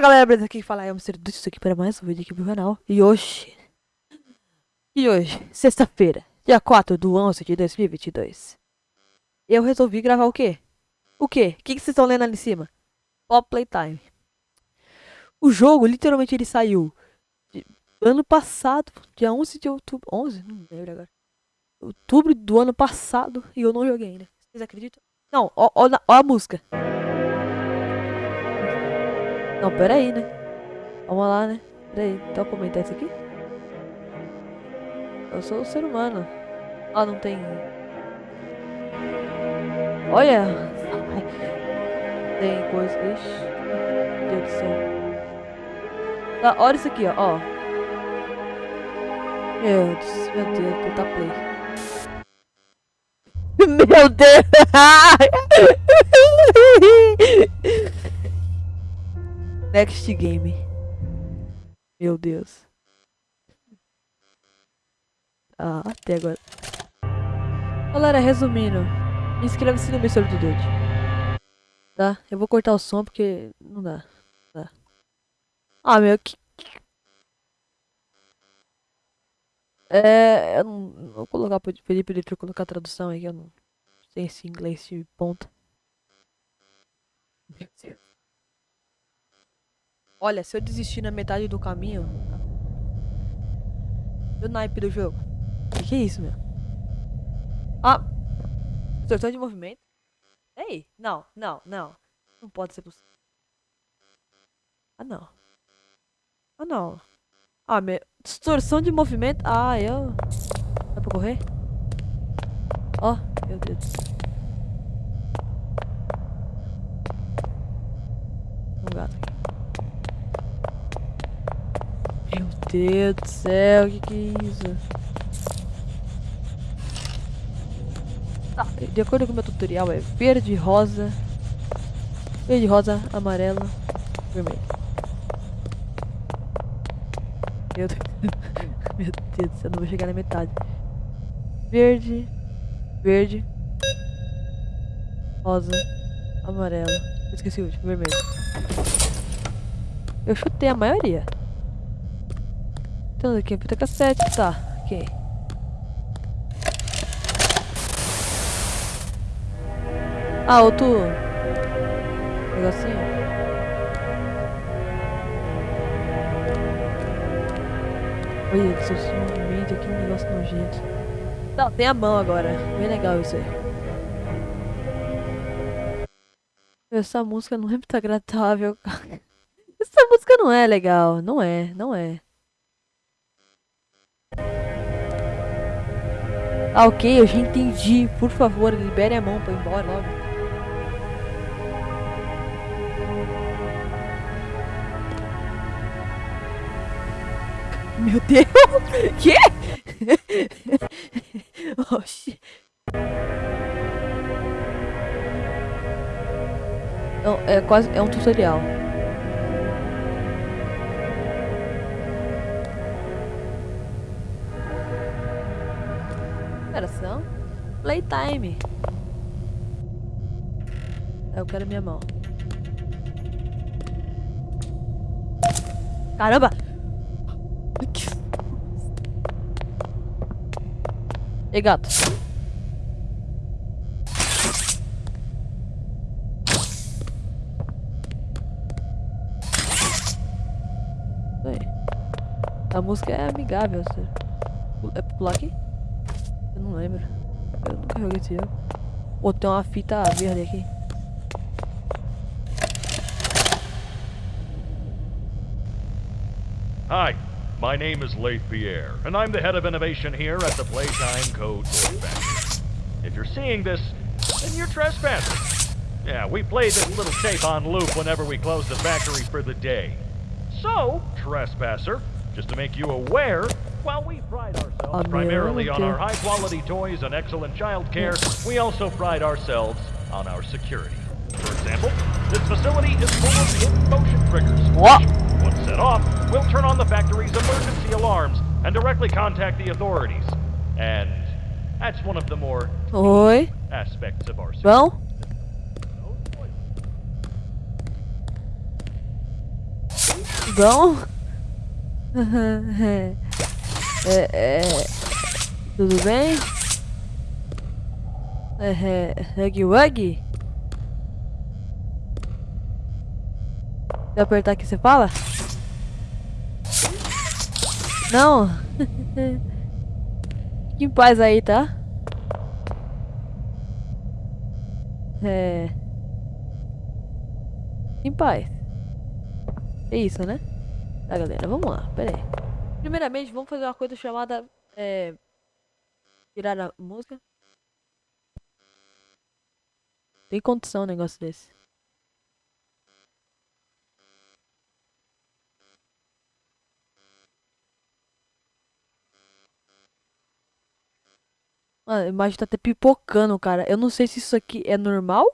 Galera, beleza? Aqui fala o Mr. Dutch, aqui para mais um vídeo aqui pro canal E hoje E hoje, sexta-feira, dia 4 do 11 de 2022 Eu resolvi gravar o quê? O quê? O que, vocês estão lendo ali em cima? Pop Playtime O jogo, literalmente, ele saiu Ano passado, dia 11 de outubro 11? Não lembro agora Outubro do ano passado E eu não joguei ainda Vocês acreditam? Não, ó a música não, pera aí, né? Vamos lá, né? Pera aí, então comentar isso aqui? Eu sou um ser humano. Ah, não tem... Olha! Tem coisa... Ixi. Meu Deus do céu. Tá, olha isso aqui, ó. ó. Meu Deus, meu Deus, puta play. Meu Deus! Next Game. Meu Deus. Ah, até agora. Galera, resumindo. Inscreva-se no Mr. do Dude. Tá? Eu vou cortar o som porque não dá. Dá. Ah, meu, que... É, eu não vou colocar, pedir pra ele colocar a tradução aí, eu não sei esse inglês de ponta. Meu Deus. Olha, se eu desistir na metade do caminho... O naipe do jogo. O que, é isso, meu? Ah! Distorção de movimento? Ei! Não, não, não. Não pode ser possível. Ah, não. Ah, não. Ah, meu... Distorção de movimento... Ah, eu... Dá pra correr? Ó, oh, meu Deus. Um gato aqui. Meu Deus do céu, o que, que é isso? Tá, de acordo com o meu tutorial é verde, rosa, verde, rosa, amarelo, vermelho. Meu Deus, meu Deus do céu, não vou chegar na metade. Verde, verde, rosa, amarelo, esqueci o último, vermelho. Eu chutei a maioria. Temos aqui a fita cassete, tá, ok. Ah, outro negocinho. Olha, que seu movimento aqui, um negócio nojento. Não, tem a mão agora. Bem legal isso aí. Essa música não é muito agradável. Essa música não é legal. Não é, não é. Ah, ok, eu já entendi. Por favor, libere a mão pra ir embora logo. Meu Deus! Que? Oxi. Não, é quase. É um tutorial. Playtime. Eu quero minha mão. Caramba! E gato. A música é amigável, É pular aqui? Eu não lembro. Nunca joguei esse jogo. Pô, tem uma fita verde aqui. Hi, my name is Leif Pierre, and I'm the head of innovation here at the Playtime Code Factory. If you're seeing this, then you're trespassing. Yeah, we play this little tape on loop whenever we close the factory for the day. So, trespasser, just to make you aware, while we pride ourselves primarily on our high-quality toys and excellent child care, we also pride ourselves on our security. For example, this facility is full of hidden motion triggers. What? Once set off, we'll turn on the factory's emergency alarms and directly contact the authorities. And that's one of the more Oi. aspects of our security. Well? Bom. É, é, tudo bem? É, é, Wuggy? Se eu apertar aqui, você fala? Não. Fique em paz aí, tá? É. Em paz. É isso, né? Tá, galera, vamos lá, pera aí. Primeiramente, vamos fazer uma coisa chamada. É. Tirar a música. Tem condição um negócio desse. A imagem tá até pipocando, cara. Eu não sei se isso aqui é normal.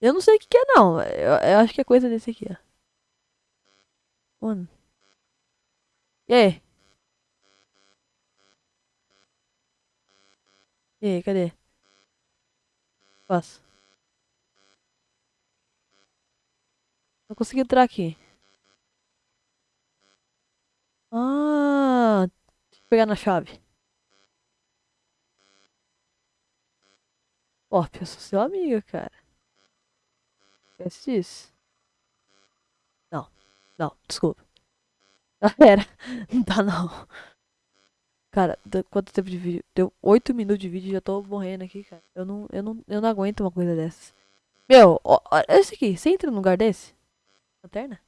Eu não sei o que, que é, não. Eu, eu, acho que é coisa desse aqui, ó. Mano. E aí, cadê? Posso. Não consegui entrar aqui. Ah, pegar na chave. Ó, oh, eu sou seu amigo, cara. Esquece disso. Não, desculpa. Galera, não dá não. Cara, quanto tempo de vídeo? Deu 8 minutos de vídeo e já tô morrendo aqui, cara. Eu não, eu não, eu não aguento uma coisa dessa. Meu, ó, esse aqui, você entra num lugar desse? Lanterna?